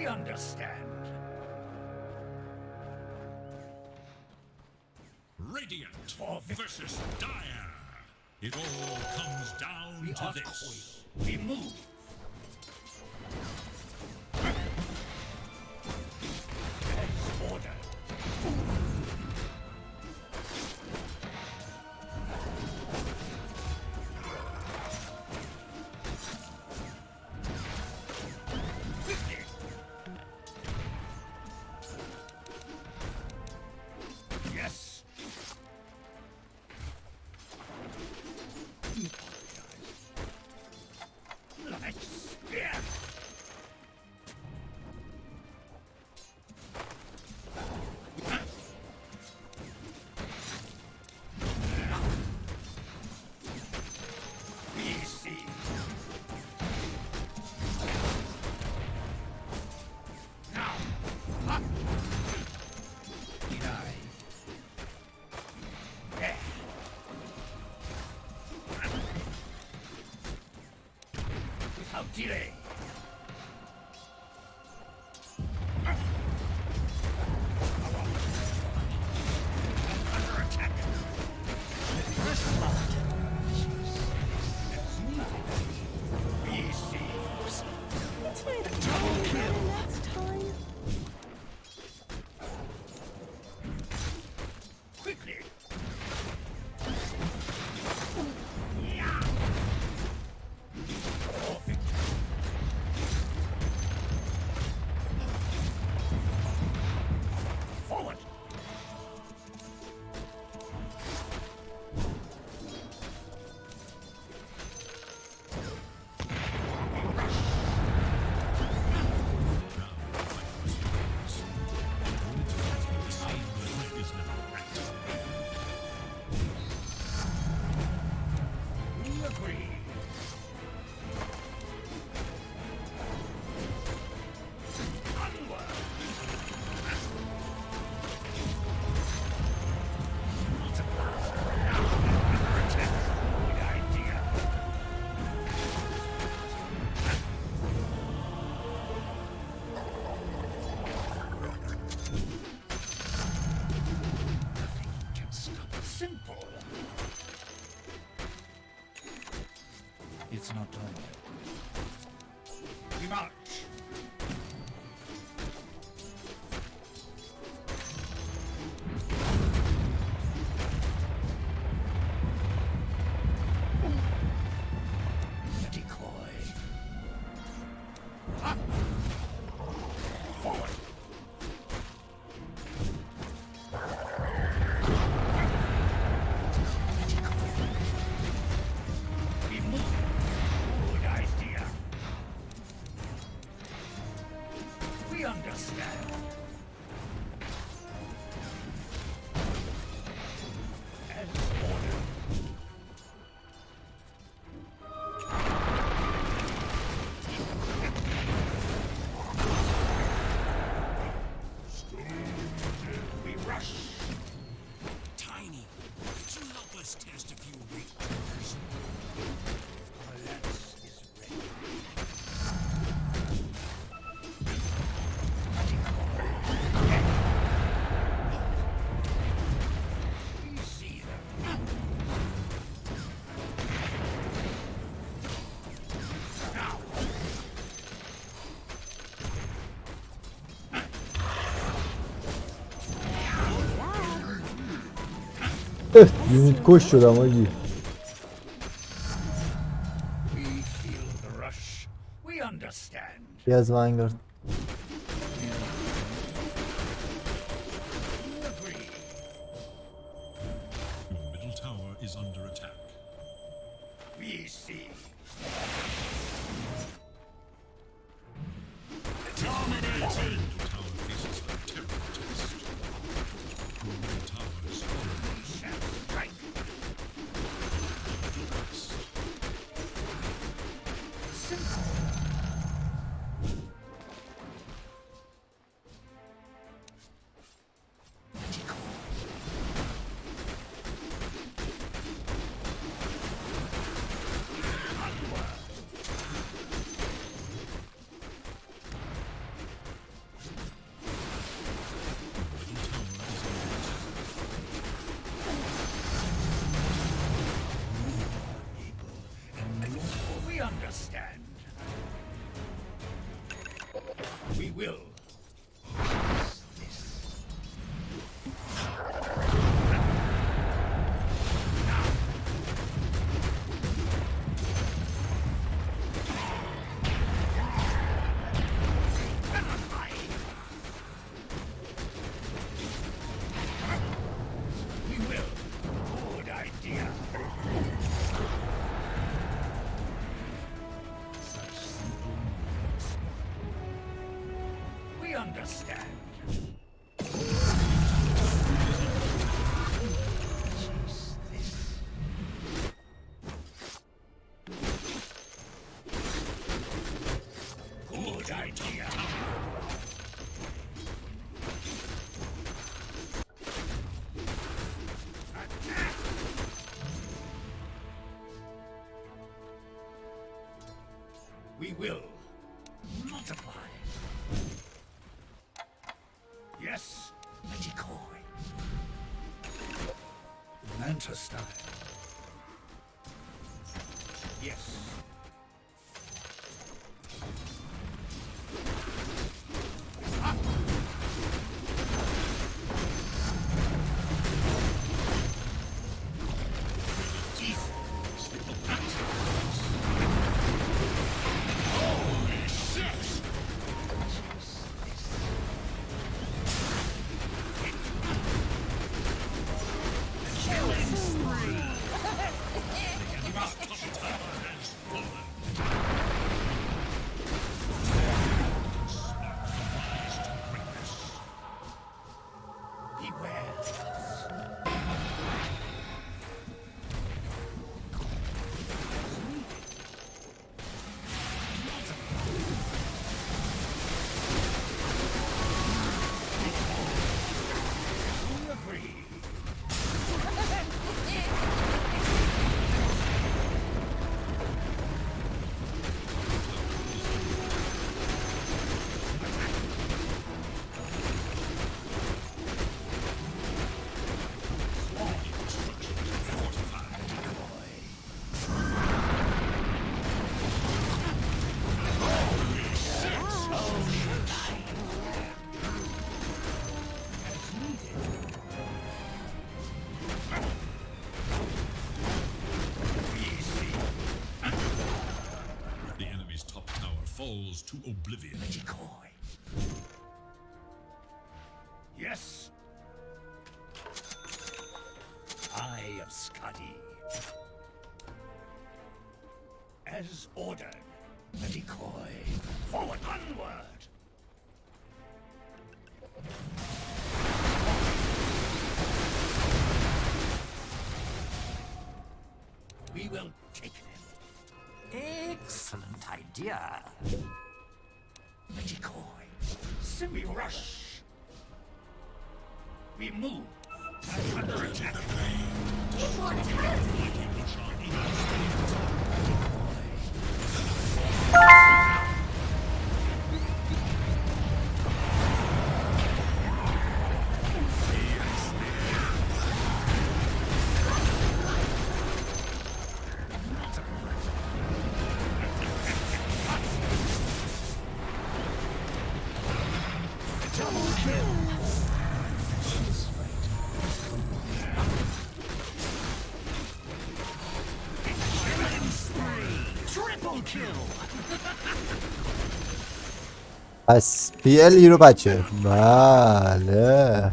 We understand. Radiant versus Dire. It all comes down we to this. We move. ディ not doing. Юнит Костю да, иди. Я звангер. Will. Understand. Good idea. We will multiply. Yes. To oblivion. decoy. Yes. Eye of Skadi. As ordered, the decoy. Forward, onward. We will take them. Excellent idea. Decoy. We rush. We move. از پی ال رو بچه. بله.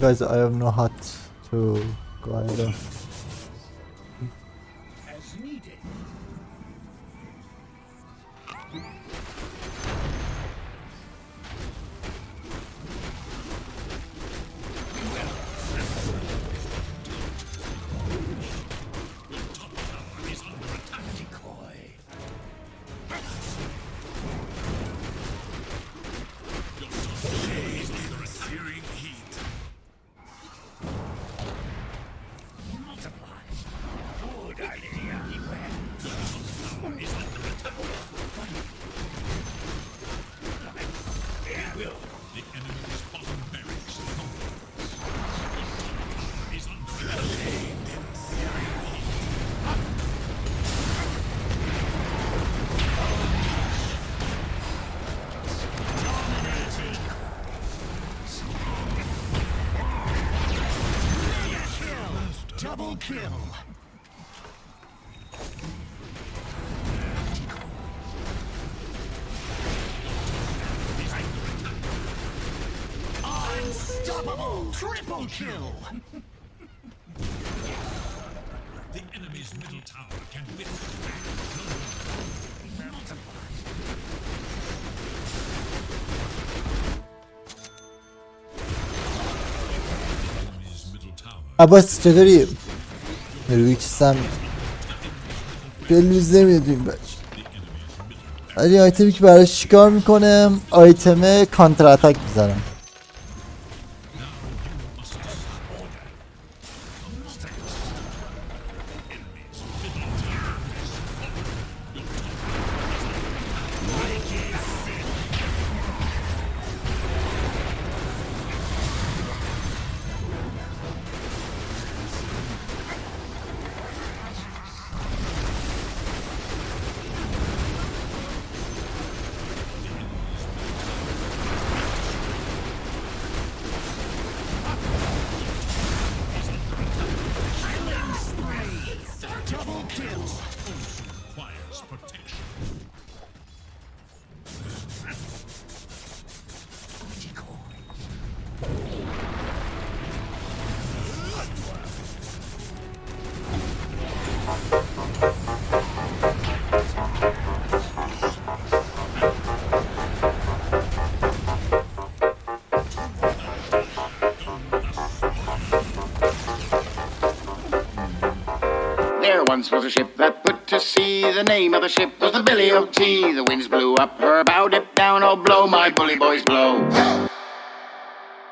Guys I have no hat to go either Double kill. Unstoppable! Triple kill! The enemy's middle tower can withstand no enemy's middle tower. Nereye içsem Belimizi نمی‌دونیم بچه. ولی آیتمی که براش چیکار می‌کنم آیتم کانتر اتک می‌زنم once was a ship that put to sea. The name of the ship was the Billy Tea. The winds blew up her bow, dip down, oh blow, my bully boys blow.